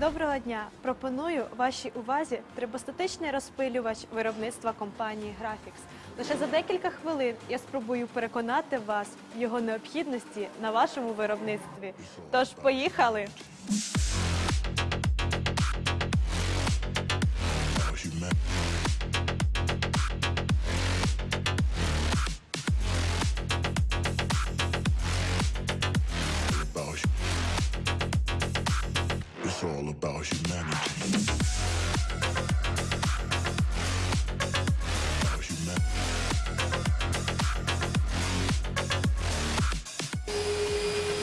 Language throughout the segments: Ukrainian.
Доброго дня! Пропоную вашій увазі трибостатичний розпилювач виробництва компанії Grafix. Лише за декілька хвилин я спробую переконати вас в його необхідності на вашому виробництві. Тож поїхали!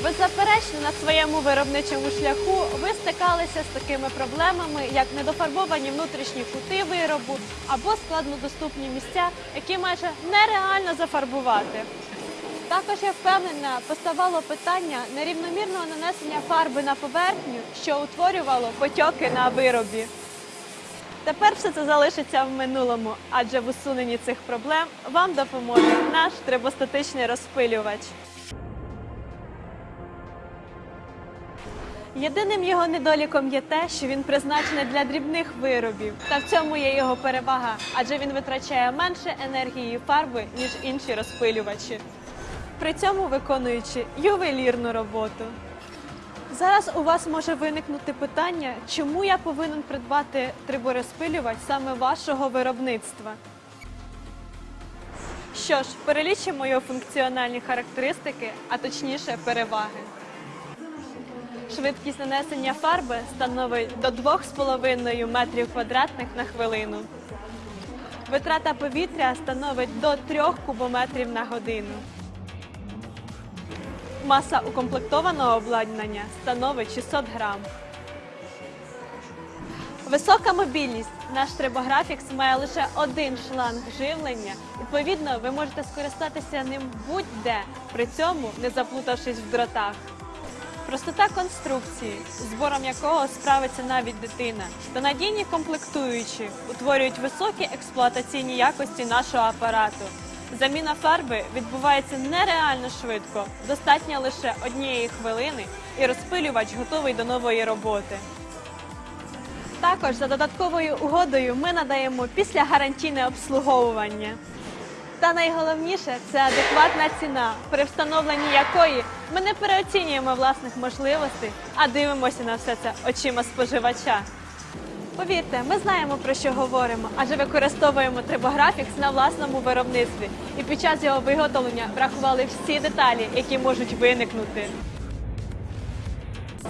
Беззаперечно на своєму виробничому шляху ви стикалися з такими проблемами, як недофарбовані внутрішні кути виробу або складнодоступні місця, які майже нереально зафарбувати. Також я впевнена, поставало питання нерівномірного нанесення фарби на поверхню, що утворювало потьоки на виробі. Тепер все це залишиться в минулому, адже в усуненні цих проблем вам допоможе наш трибостатичний розпилювач. Єдиним його недоліком є те, що він призначений для дрібних виробів. Та в цьому є його перевага, адже він витрачає менше енергії і фарби, ніж інші розпилювачі, при цьому виконуючи ювелірну роботу. Зараз у вас може виникнути питання, чому я повинен придбати триборозпилювач саме вашого виробництва. Що ж, перелічимо його функціональні характеристики, а точніше переваги. Швидкість нанесення фарби становить до 2,5 метрів квадратних на хвилину. Витрата повітря становить до 3 кубометрів на годину. Маса укомплектованого обладнання становить 600 грам. Висока мобільність. Наш трибографікс має лише один шланг живлення. Відповідно, ви можете скористатися ним будь-де, при цьому не заплутавшись в дротах. Простота конструкції, збором якого справиться навіть дитина, та надійні комплектуючі утворюють високі експлуатаційні якості нашого апарату. Заміна фарби відбувається нереально швидко, достатньо лише однієї хвилини, і розпилювач готовий до нової роботи. Також за додатковою угодою ми надаємо післягарантійне обслуговування. Та найголовніше це адекватна ціна, при встановленні якої ми не переоцінюємо власних можливостей, а дивимося на все це очима споживача. Повірте, ми знаємо про що говоримо, адже використовуємо трибографікс на власному виробництві і під час його виготовлення врахували всі деталі, які можуть виникнути.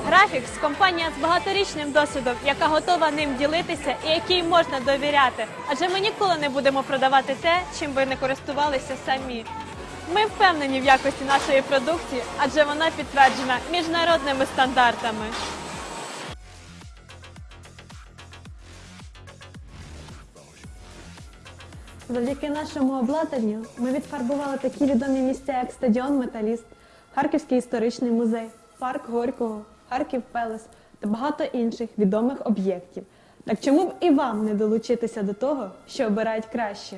Графікс компанія з багаторічним досвідом, яка готова ним ділитися і якій можна довіряти. Адже ми ніколи не будемо продавати те, чим ви не користувалися самі. Ми впевнені в якості нашої продукції, адже вона підтверджена міжнародними стандартами. Завдяки нашому обладнанню ми відфарбували такі відомі місця, як стадіон Металіст, Харківський історичний музей, парк Горького, Харків Пелес та багато інших відомих об'єктів. Так чому б і вам не долучитися до того, що обирають краще?